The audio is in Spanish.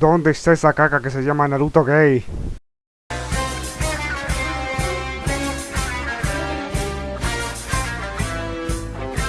¿Dónde está esa caca que se llama Naruto Gay?